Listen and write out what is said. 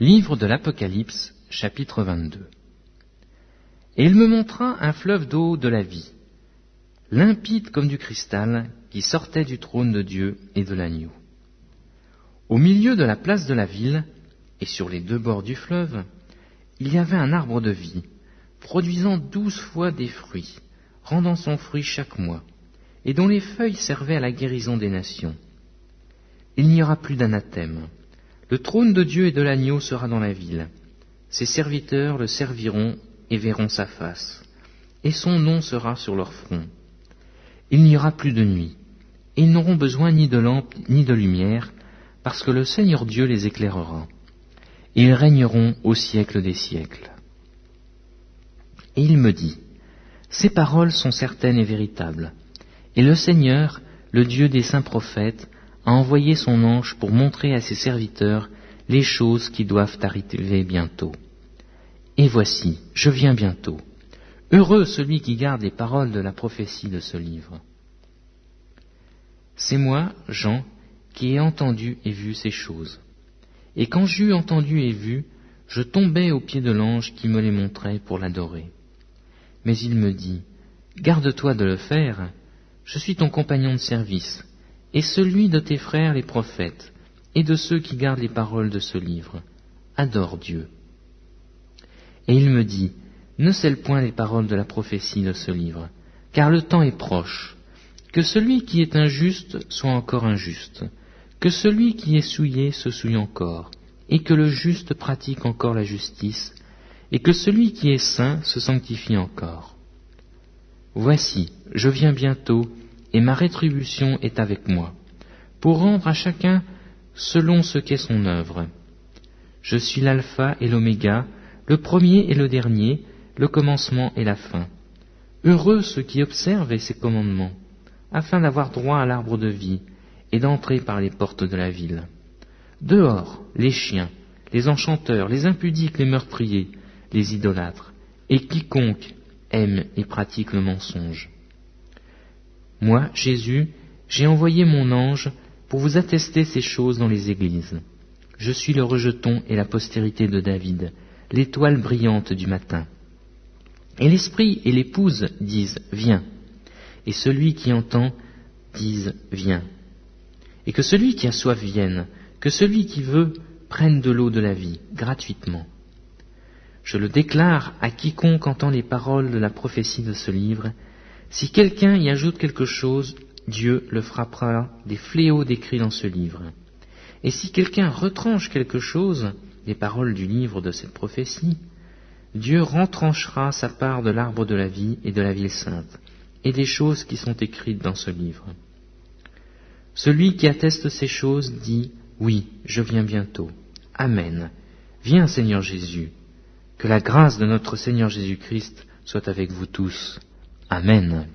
Livre de l'Apocalypse, chapitre 22. Et il me montra un fleuve d'eau de la vie, limpide comme du cristal, qui sortait du trône de Dieu et de l'agneau. Au milieu de la place de la ville, et sur les deux bords du fleuve, il y avait un arbre de vie, produisant douze fois des fruits, rendant son fruit chaque mois, et dont les feuilles servaient à la guérison des nations. Il n'y aura plus d'anathème. Le trône de Dieu et de l'agneau sera dans la ville. Ses serviteurs le serviront et verront sa face, et son nom sera sur leur front. Il n'y aura plus de nuit, et ils n'auront besoin ni de lampe ni de lumière, parce que le Seigneur Dieu les éclairera. Et ils régneront au siècle des siècles. Et il me dit, Ces paroles sont certaines et véritables. Et le Seigneur, le Dieu des saints prophètes, a envoyé son ange pour montrer à ses serviteurs les choses qui doivent arriver bientôt. Et voici, je viens bientôt. Heureux celui qui garde les paroles de la prophétie de ce livre. C'est moi, Jean, qui ai entendu et vu ces choses. Et quand j'eus entendu et vu, je tombai aux pieds de l'ange qui me les montrait pour l'adorer. Mais il me dit, Garde-toi de le faire, je suis ton compagnon de service, et celui de tes frères les prophètes, et de ceux qui gardent les paroles de ce livre. Adore Dieu. Et il me dit, Ne scelle point les paroles de la prophétie de ce livre, car le temps est proche. Que celui qui est injuste soit encore injuste, que celui qui est souillé se souille encore, et que le juste pratique encore la justice, et que celui qui est saint se sanctifie encore. Voici, je viens bientôt, et ma rétribution est avec moi, pour rendre à chacun selon ce qu'est son œuvre. Je suis l'alpha et l'oméga, le premier et le dernier, le commencement et la fin. Heureux ceux qui observent ces commandements, afin d'avoir droit à l'arbre de vie et d'entrer par les portes de la ville. Dehors, les chiens, les enchanteurs, les impudiques, les meurtriers, les idolâtres, et quiconque aime et pratique le mensonge. Moi, Jésus, j'ai envoyé mon ange pour vous attester ces choses dans les églises. Je suis le rejeton et la postérité de David, l'étoile brillante du matin. Et l'Esprit et l'Épouse disent Viens, et celui qui entend dise Viens. Et que celui qui a soif vienne, que celui qui veut prenne de l'eau de la vie, gratuitement. Je le déclare à quiconque entend les paroles de la prophétie de ce livre, si quelqu'un y ajoute quelque chose, Dieu le frappera des fléaux décrits dans ce livre. Et si quelqu'un retranche quelque chose, des paroles du livre de cette prophétie, Dieu rentranchera sa part de l'arbre de la vie et de la ville sainte, et des choses qui sont écrites dans ce livre. Celui qui atteste ces choses dit, Oui, je viens bientôt. Amen. Viens Seigneur Jésus. Que la grâce de notre Seigneur Jésus-Christ soit avec vous tous. Amen.